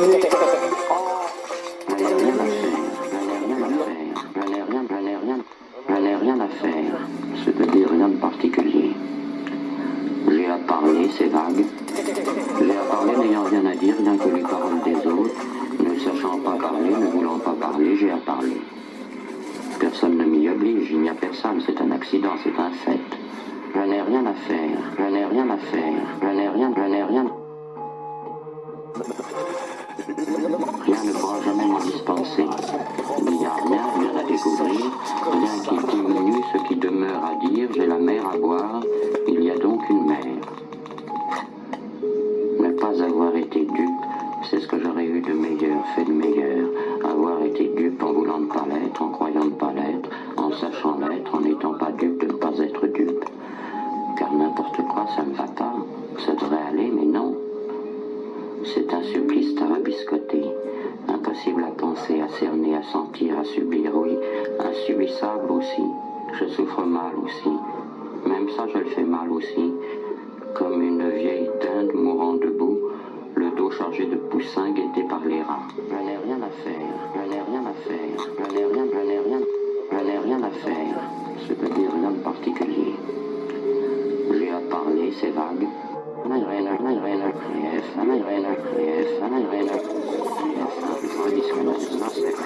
Je n'ai rien à faire, je n'ai rien à faire, je n'ai rien, je n'ai rien, je n'ai rien à faire. C'est de dire une âme particulier. J'ai à parler, c'est vague. J'ai à parler, n'ayant rien à dire, rien que les paroles des autres ne sachant pas parler, ne voulant pas parler, j'ai à parler. Personne ne m'y oblige, il n'y a personne, c'est un accident, c'est un fait. Je n'ai rien à faire, je n'ai rien à faire, je n'ai rien, je n'ai rien. Rien ne pourra jamais nous dispenser. Il n'y a rien, rien à découvrir, rien qui diminue ce qui demeure à dire. c'est un supplice à rabiscoter. Impossible à penser, à cerner, à sentir, à subir, oui. Insubissable aussi. Je souffre mal aussi. Même ça, je le fais mal aussi. Comme une vieille dinde mourant debout, le dos chargé de poussins guettés par les rats. Je n'ai rien à faire, je n'ai rien à faire, je n'ai rien, je n'ai rien, je n'ai rien à faire. C'est-à-dire de particulier. J'ai à parler, c'est vague. Je n'ai rien. Amen.